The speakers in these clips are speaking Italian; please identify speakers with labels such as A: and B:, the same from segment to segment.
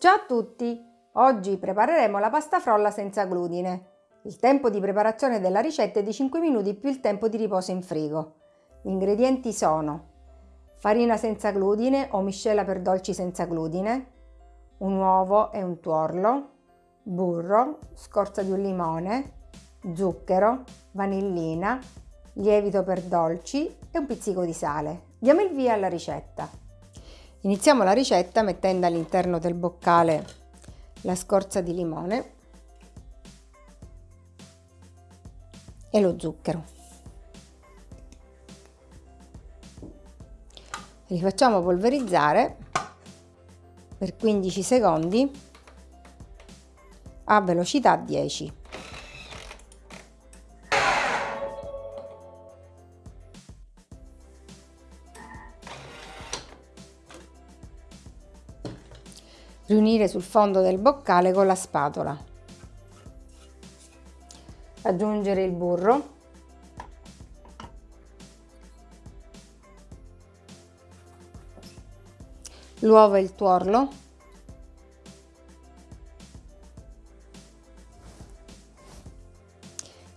A: Ciao a tutti! Oggi prepareremo la pasta frolla senza glutine. Il tempo di preparazione della ricetta è di 5 minuti più il tempo di riposo in frigo. Gli ingredienti sono farina senza glutine o miscela per dolci senza glutine, un uovo e un tuorlo, burro, scorza di un limone, zucchero, vanillina, lievito per dolci e un pizzico di sale. Diamo il via alla ricetta. Iniziamo la ricetta mettendo all'interno del boccale la scorza di limone e lo zucchero. Li facciamo polverizzare per 15 secondi a velocità 10. Riunire sul fondo del boccale con la spatola. Aggiungere il burro. L'uovo e il tuorlo.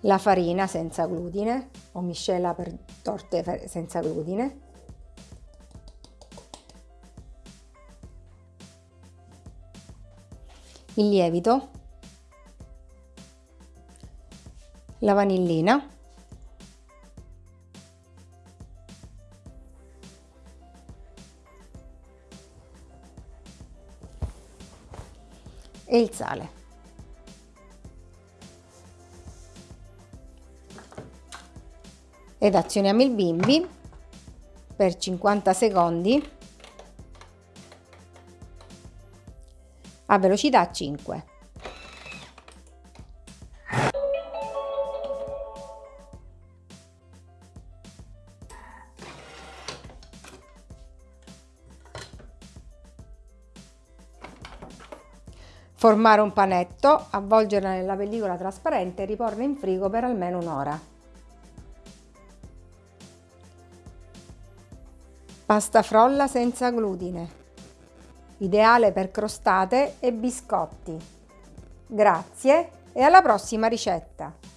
A: La farina senza glutine o miscela per torte senza glutine il lievito, la vanillina, e il sale. Ed azioniamo il bimbi per 50 secondi a velocità 5. Formare un panetto, avvolgerla nella pellicola trasparente e riporre in frigo per almeno un'ora. Pasta frolla senza glutine ideale per crostate e biscotti. Grazie e alla prossima ricetta!